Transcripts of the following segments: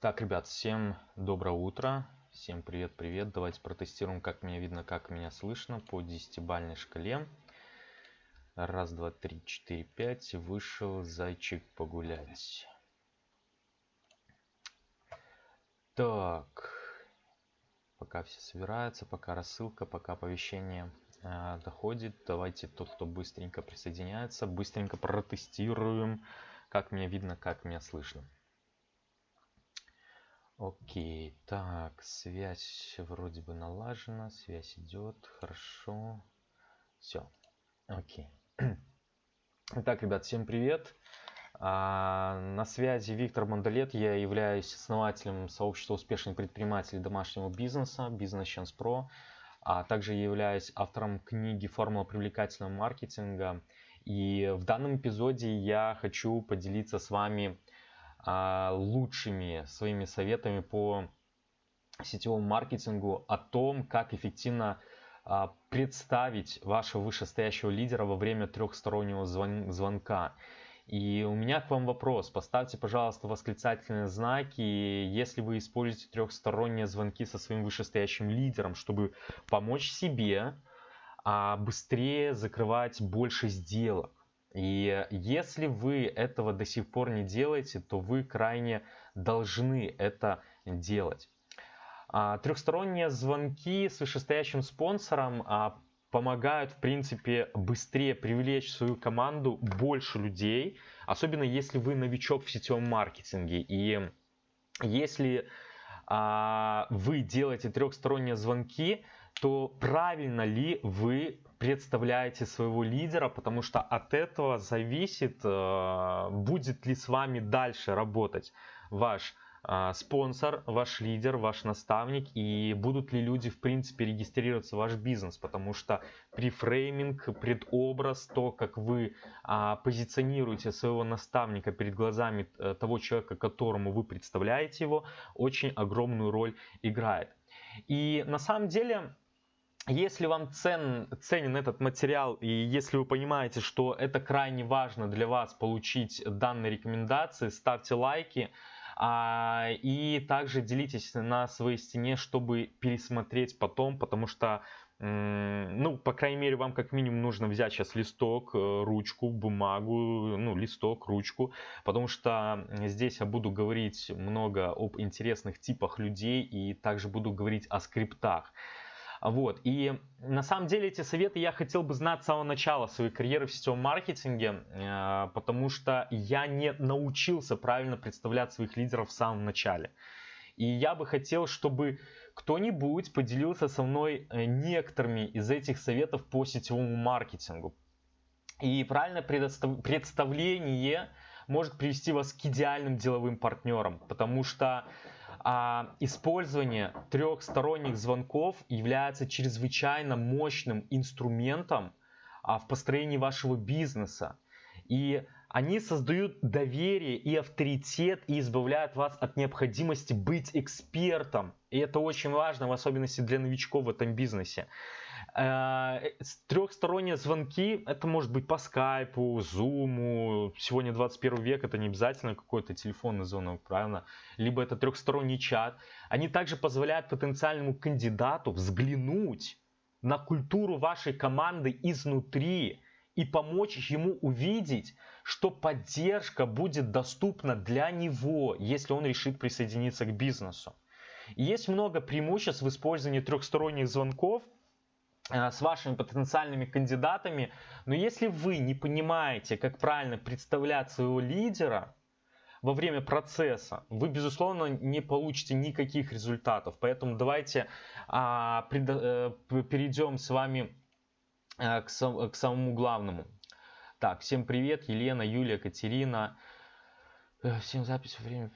Так, ребят, всем доброе утро. Всем привет-привет. Давайте протестируем, как меня видно, как меня слышно по десятибальной шкале. Раз, два, три, четыре, пять. Вышел зайчик погулять. Так. Пока все собираются, пока рассылка, пока оповещение э, доходит. Давайте тот, кто быстренько присоединяется, быстренько протестируем, как меня видно, как меня слышно. Окей, так, связь вроде бы налажена, связь идет, хорошо. Все, окей. Итак, ребят, всем привет. А, на связи Виктор Мандалет, я являюсь основателем сообщества успешных предпринимателей домашнего бизнеса, Business Chance Pro, а также являюсь автором книги «Формула привлекательного маркетинга». И в данном эпизоде я хочу поделиться с вами лучшими своими советами по сетевому маркетингу о том, как эффективно а, представить вашего вышестоящего лидера во время трехстороннего звон звонка. И у меня к вам вопрос. Поставьте, пожалуйста, восклицательные знаки, если вы используете трехсторонние звонки со своим вышестоящим лидером, чтобы помочь себе а быстрее закрывать больше сделок. И если вы этого до сих пор не делаете, то вы крайне должны это делать. А, трехсторонние звонки с вышестоящим спонсором а, помогают, в принципе, быстрее привлечь в свою команду больше людей, особенно если вы новичок в сетевом маркетинге. И если а, вы делаете трехсторонние звонки, то правильно ли вы представляете своего лидера, потому что от этого зависит, э, будет ли с вами дальше работать ваш э, спонсор, ваш лидер, ваш наставник и будут ли люди в принципе регистрироваться в ваш бизнес, потому что префрейминг, предобраз, то, как вы а, позиционируете своего наставника перед глазами э, того человека, которому вы представляете его, очень огромную роль играет. И на самом деле если вам цен, ценен этот материал и если вы понимаете, что это крайне важно для вас получить данные рекомендации, ставьте лайки а, и также делитесь на своей стене, чтобы пересмотреть потом, потому что ну, по крайней мере, вам как минимум нужно взять сейчас листок, э, ручку, бумагу, ну, листок, ручку, потому что здесь я буду говорить много об интересных типах людей и также буду говорить о скриптах. Вот. И на самом деле эти советы я хотел бы знать с самого начала своей карьеры в сетевом маркетинге, э, потому что я не научился правильно представлять своих лидеров в самом начале. И я бы хотел, чтобы кто-нибудь поделился со мной э, некоторыми из этих советов по сетевому маркетингу. И правильное представление может привести вас к идеальным деловым партнерам, потому что а, использование трехсторонних звонков является чрезвычайно мощным инструментом а, в построении вашего бизнеса. И они создают доверие и авторитет и избавляют вас от необходимости быть экспертом. И это очень важно, в особенности для новичков в этом бизнесе. Э, трехсторонние звонки, это может быть по скайпу, зуму. Сегодня 21 век, это не обязательно какой-то телефонный звонок, правильно? Либо это трехсторонний чат. Они также позволяют потенциальному кандидату взглянуть на культуру вашей команды изнутри и помочь ему увидеть, что поддержка будет доступна для него, если он решит присоединиться к бизнесу. Есть много преимуществ в использовании трехсторонних звонков э, с вашими потенциальными кандидатами, но если вы не понимаете, как правильно представлять своего лидера во время процесса, вы, безусловно, не получите никаких результатов. Поэтому давайте а, пред, а, перейдем с вами Э, к, сам, к самому главному. Так, всем привет, Елена, Юлия, Катерина. Э, всем запись время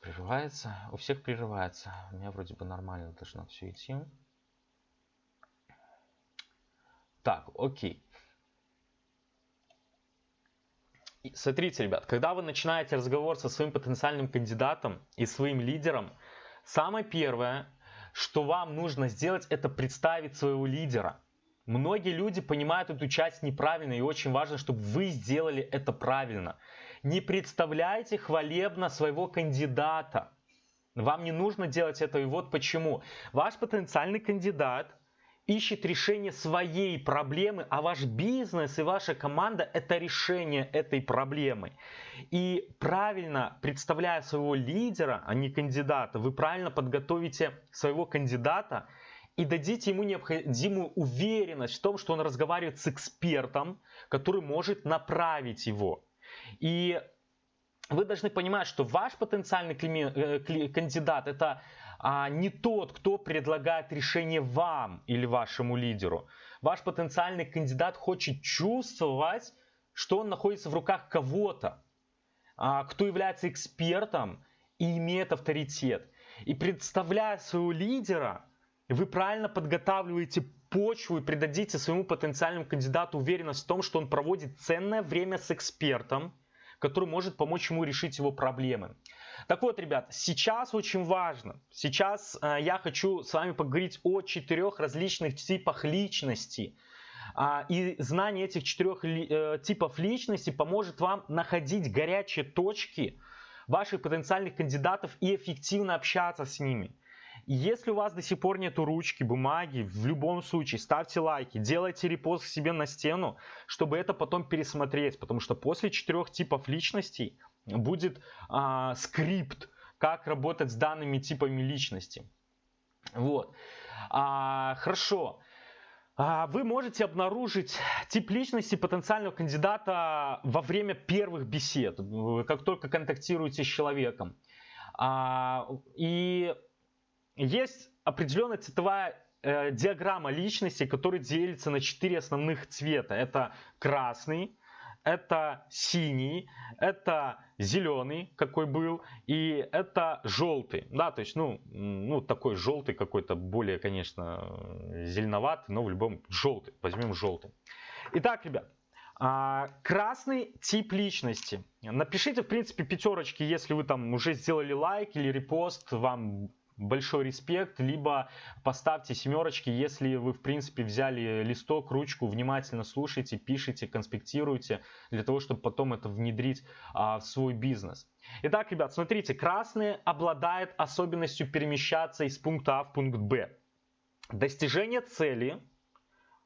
прерывается. У всех прерывается. У меня вроде бы нормально должно все идти. Так, окей. Смотрите, ребят, когда вы начинаете разговор со своим потенциальным кандидатом и своим лидером, самое первое, что вам нужно сделать, это представить своего лидера. Многие люди понимают эту часть неправильно, и очень важно, чтобы вы сделали это правильно. Не представляйте хвалебно своего кандидата. Вам не нужно делать это, и вот почему. Ваш потенциальный кандидат ищет решение своей проблемы, а ваш бизнес и ваша команда – это решение этой проблемы. И правильно представляя своего лидера, а не кандидата, вы правильно подготовите своего кандидата и дадите ему необходимую уверенность в том, что он разговаривает с экспертом, который может направить его. И вы должны понимать, что ваш потенциальный э, кандидат это а, не тот, кто предлагает решение вам или вашему лидеру. Ваш потенциальный кандидат хочет чувствовать, что он находится в руках кого-то, а, кто является экспертом и имеет авторитет. И представляя своего лидера, вы правильно подготавливаете почву и придадите своему потенциальному кандидату уверенность в том, что он проводит ценное время с экспертом, который может помочь ему решить его проблемы. Так вот, ребят, сейчас очень важно, сейчас э, я хочу с вами поговорить о четырех различных типах личности. А, и знание этих четырех э, типов личности поможет вам находить горячие точки ваших потенциальных кандидатов и эффективно общаться с ними. Если у вас до сих пор нету ручки, бумаги, в любом случае ставьте лайки, делайте репост себе на стену, чтобы это потом пересмотреть, потому что после четырех типов личностей будет а, скрипт, как работать с данными типами личности. Вот. А, хорошо. А, вы можете обнаружить тип личности потенциального кандидата во время первых бесед, как только контактируете с человеком. А, и есть определенная цветовая э, диаграмма личности, которая делится на четыре основных цвета. Это красный, это синий, это зеленый, какой был, и это желтый. Да, то есть, ну, ну такой желтый какой-то, более, конечно, зеленоватый, но в любом желтый. Возьмем желтый. Итак, ребят, а, красный тип личности. Напишите, в принципе, пятерочки, если вы там уже сделали лайк или репост, вам большой респект, либо поставьте семерочки, если вы, в принципе, взяли листок, ручку, внимательно слушайте, пишите, конспектируйте, для того, чтобы потом это внедрить а, в свой бизнес. Итак, ребят, смотрите, красный обладает особенностью перемещаться из пункта А в пункт Б. Достижение цели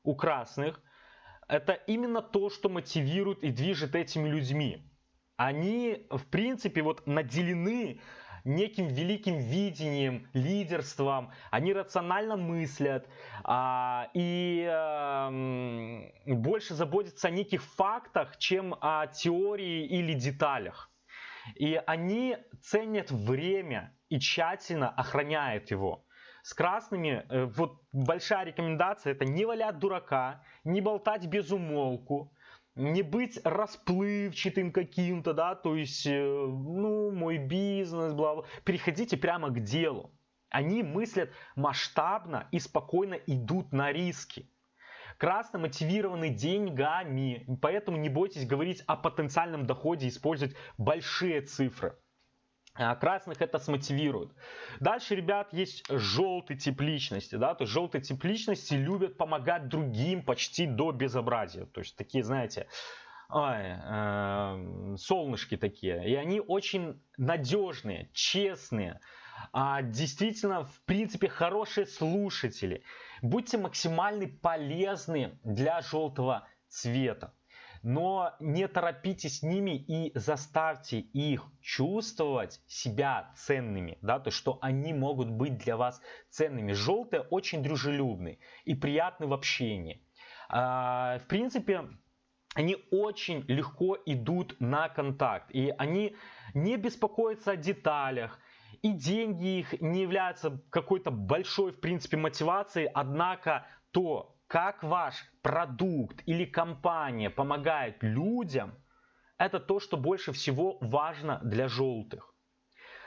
у красных – это именно то, что мотивирует и движет этими людьми. Они, в принципе, вот наделены неким великим видением, лидерством, они рационально мыслят а, и а, больше заботятся о неких фактах, чем о теории или деталях. И они ценят время и тщательно охраняют его. С красными, э, вот большая рекомендация, это не валять дурака, не болтать без умолку, не быть расплывчатым каким-то, да, то есть, э, ну, мой бизнес, бла, бла. Переходите прямо к делу. Они мыслят масштабно и спокойно идут на риски. Красно мотивированы деньгами, поэтому не бойтесь говорить о потенциальном доходе, использовать большие цифры. А красных это смотивирует. Дальше, ребят, есть желтый тип личности. Да? То есть желтый тип личности любят помогать другим почти до безобразия. То есть такие, знаете, ой, э, солнышки такие. И они очень надежные, честные. А, действительно, в принципе, хорошие слушатели. Будьте максимально полезны для желтого цвета но не торопитесь с ними и заставьте их чувствовать себя ценными, да, то что они могут быть для вас ценными. Желтые очень дружелюбны и приятны в общении. А, в принципе, они очень легко идут на контакт, и они не беспокоятся о деталях, и деньги их не являются какой-то большой, в принципе, мотивацией, однако то, как ваш продукт или компания помогает людям, это то, что больше всего важно для желтых.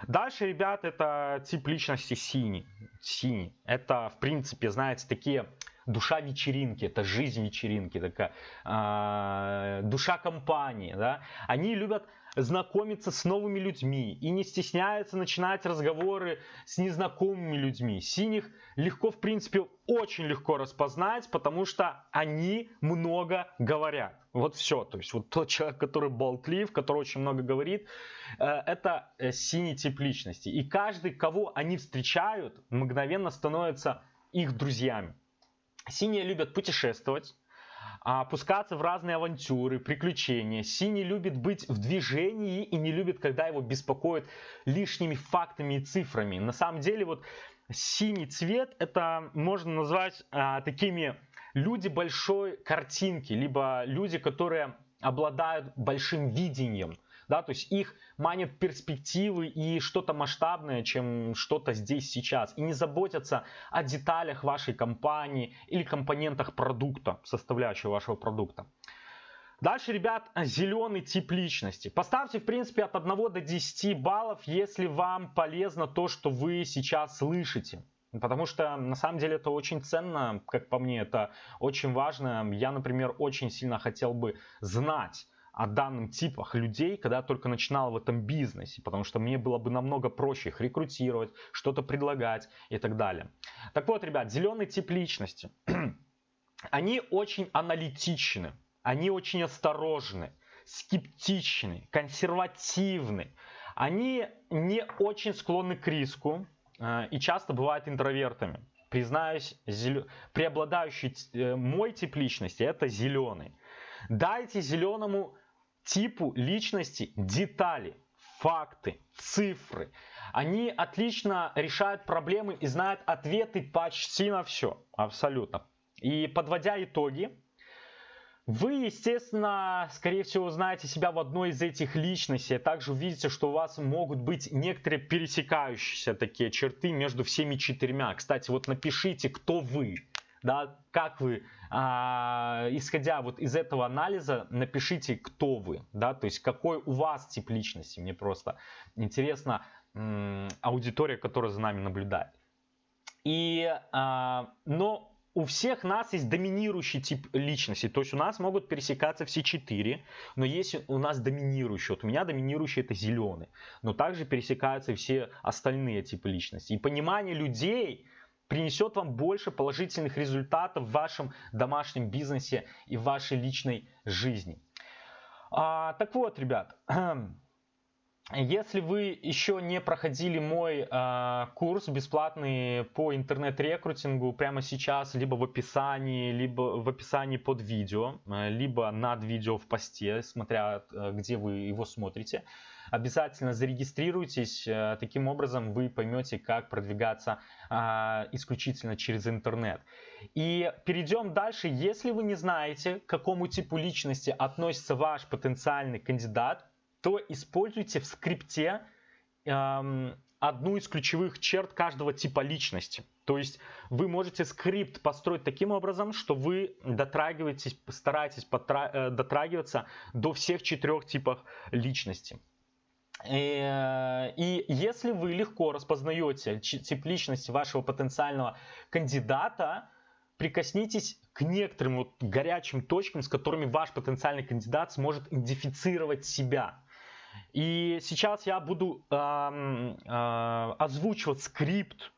Дальше, ребят, это тип личности синий. Синий. Это, в принципе, знаете, такие душа вечеринки, это жизнь вечеринки, такая э, душа компании, да, они любят знакомиться с новыми людьми и не стесняются начинать разговоры с незнакомыми людьми. Синих легко, в принципе, очень легко распознать, потому что они много говорят. Вот все. То есть вот тот человек, который болтлив, который очень много говорит, э, это э, синий тип личности. И каждый, кого они встречают, мгновенно становится их друзьями. Синие любят путешествовать, опускаться в разные авантюры, приключения. Синий любит быть в движении и не любит, когда его беспокоят лишними фактами и цифрами. На самом деле вот синий цвет это можно назвать а, такими люди большой картинки, либо люди, которые обладают большим видением да, то есть их манят перспективы и что-то масштабное, чем что-то здесь сейчас, и не заботятся о деталях вашей компании или компонентах продукта, составляющего вашего продукта. Дальше, ребят, зеленый тип личности. Поставьте, в принципе, от 1 до 10 баллов, если вам полезно то, что вы сейчас слышите. Потому что на самом деле это очень ценно, как по мне, это очень важно. Я, например, очень сильно хотел бы знать, о данном типах людей, когда я только начинал в этом бизнесе, потому что мне было бы намного проще их рекрутировать, что-то предлагать и так далее. Так вот, ребят, зеленый тип личности. Они очень аналитичны, они очень осторожны, скептичны, консервативны. Они не очень склонны к риску э, и часто бывают интровертами. Признаюсь, зел... преобладающий э, мой тип личности это зеленый. Дайте зеленому типу личности детали, факты, цифры. Они отлично решают проблемы и знают ответы почти на все, абсолютно. И подводя итоги, вы, естественно, скорее всего, знаете себя в одной из этих личностей. А также увидите, что у вас могут быть некоторые пересекающиеся такие черты между всеми четырьмя. Кстати, вот напишите, кто вы да, как вы, а, исходя вот из этого анализа, напишите, кто вы, да, то есть какой у вас тип личности, мне просто интересно аудитория, которая за нами наблюдает. И, а, но у всех нас есть доминирующий тип личности, то есть у нас могут пересекаться все четыре, но есть у нас доминирующий, вот у меня доминирующий это зеленый, но также пересекаются все остальные типы личности. И понимание людей, принесет вам больше положительных результатов в вашем домашнем бизнесе и в вашей личной жизни. А, так вот, ребят, если вы еще не проходили мой а, курс бесплатный по интернет-рекрутингу прямо сейчас, либо в описании, либо в описании под видео, а, либо над видео в посте, смотря а, где вы его смотрите, обязательно зарегистрируйтесь. Э, таким образом вы поймете, как продвигаться а, исключительно через интернет. И перейдем дальше. Если вы не знаете, к какому типу личности относится ваш потенциальный кандидат, то используйте в скрипте эм, одну из ключевых черт каждого типа личности. То есть вы можете скрипт построить таким образом, что вы дотрагиваетесь, стараетесь э, дотрагиваться до всех четырех типов личности. Э, и если вы легко распознаете тип личности вашего потенциального кандидата, прикоснитесь к некоторым вот горячим точкам, с которыми ваш потенциальный кандидат сможет идентифицировать себя. И сейчас я буду э, э, озвучивать скрипт.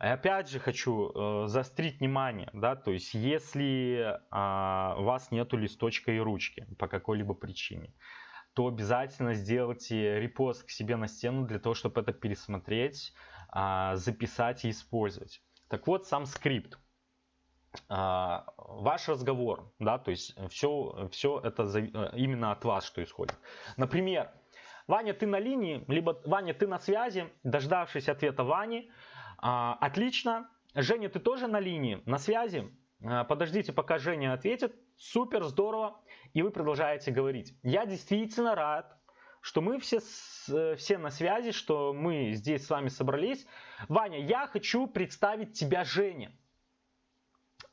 И опять же хочу э, заострить внимание, да, то есть если э, у вас нету листочка и ручки по какой-либо причине, то обязательно сделайте репост к себе на стену для того, чтобы это пересмотреть, а, записать и использовать. Так вот, сам скрипт. Ваш разговор, да, то есть все, все это именно от вас, что исходит. Например, Ваня, ты на линии, либо Ваня, ты на связи, дождавшись ответа Вани, а, отлично. Женя, ты тоже на линии, на связи? Подождите, пока Женя ответит. Супер, здорово и вы продолжаете говорить. Я действительно рад, что мы все, все на связи, что мы здесь с вами собрались. Ваня, я хочу представить тебя Жене.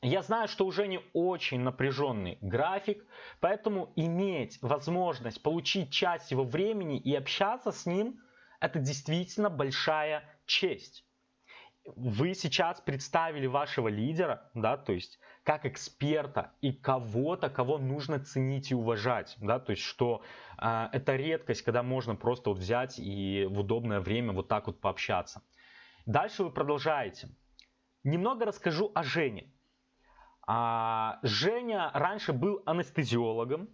Я знаю, что у Жени очень напряженный график, поэтому иметь возможность получить часть его времени и общаться с ним, это действительно большая честь. вы сейчас представили вашего лидера, да, то есть как эксперта и кого-то, кого нужно ценить и уважать, да, то есть что э, это редкость, когда можно просто вот взять и в удобное время вот так вот пообщаться. Дальше вы продолжаете. Немного расскажу о Жене. А, Женя раньше был анестезиологом,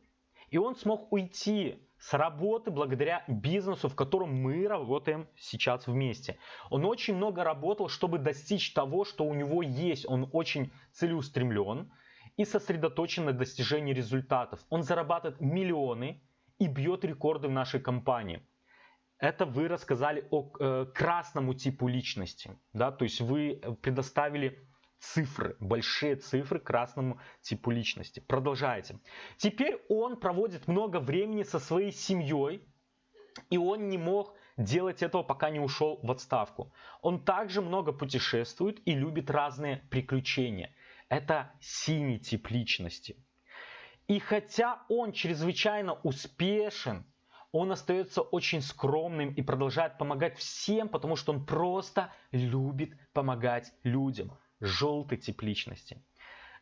и он смог уйти с работы благодаря бизнесу, в котором мы работаем сейчас вместе. Он очень много работал, чтобы достичь того, что у него есть. Он очень целеустремлен и сосредоточен на достижении результатов. Он зарабатывает миллионы и бьет рекорды в нашей компании. Это вы рассказали о э, красному типу личности, да, то есть вы предоставили цифры, большие цифры красному типу личности. Продолжайте. Теперь он проводит много времени со своей семьей, и он не мог делать этого, пока не ушел в отставку. Он также много путешествует и любит разные приключения. Это синий тип личности. И хотя он чрезвычайно успешен, он остается очень скромным и продолжает помогать всем, потому что он просто любит помогать людям желтый тип личности.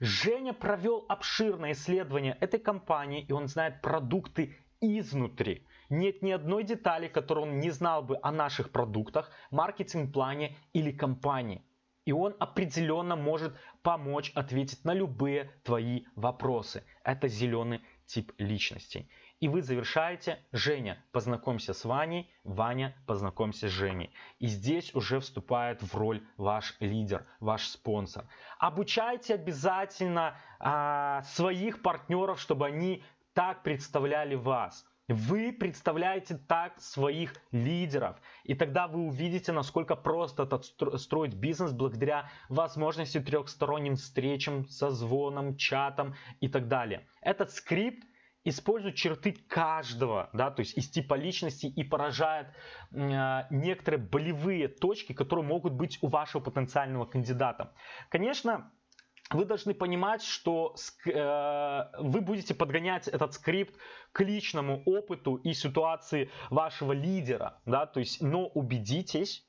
Женя провел обширное исследование этой компании, и он знает продукты изнутри. Нет ни одной детали, которую он не знал бы о наших продуктах, маркетинг-плане или компании. И он определенно может помочь ответить на любые твои вопросы. Это зеленый тип личности. И вы завершаете, Женя, познакомься с Ваней, Ваня, познакомься с Женей. И здесь уже вступает в роль ваш лидер, ваш спонсор. Обучайте обязательно а, своих партнеров, чтобы они так представляли вас. Вы представляете так своих лидеров. И тогда вы увидите, насколько просто строить бизнес благодаря возможности трехсторонним встречам, созвонам, чатам и так далее. Этот скрипт использует черты каждого, да, то есть из типа личности и поражает э, некоторые болевые точки, которые могут быть у вашего потенциального кандидата. Конечно, вы должны понимать, что э, вы будете подгонять этот скрипт к личному опыту и ситуации вашего лидера, да, то есть, но убедитесь,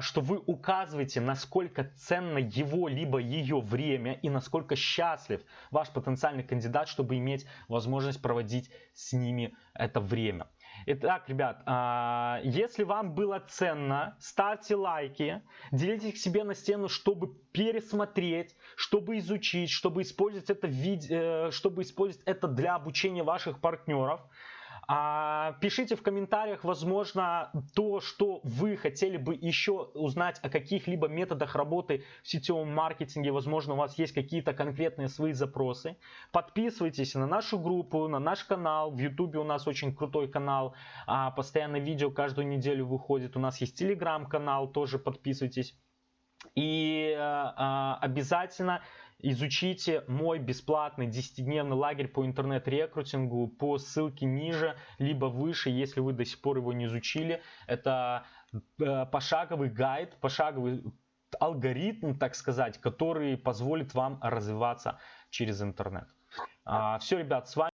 что вы указываете, насколько ценно его либо ее время и насколько счастлив ваш потенциальный кандидат, чтобы иметь возможность проводить с ними это время. Итак, ребят, а, если вам было ценно, ставьте лайки, делитесь к себе на стену, чтобы пересмотреть, чтобы изучить, чтобы использовать это, э, чтобы использовать это для обучения ваших партнеров. А, пишите в комментариях, возможно, то, что вы хотели бы еще узнать о каких-либо методах работы в сетевом маркетинге. Возможно, у вас есть какие-то конкретные свои запросы. Подписывайтесь на нашу группу, на наш канал. В YouTube у нас очень крутой канал. А, постоянно видео каждую неделю выходит. У нас есть телеграм-канал, тоже подписывайтесь. И а, обязательно Изучите мой бесплатный 10-дневный лагерь по интернет-рекрутингу по ссылке ниже, либо выше, если вы до сих пор его не изучили. Это э, пошаговый гайд, пошаговый алгоритм, так сказать, который позволит вам развиваться через интернет. А, Все, ребят, с вами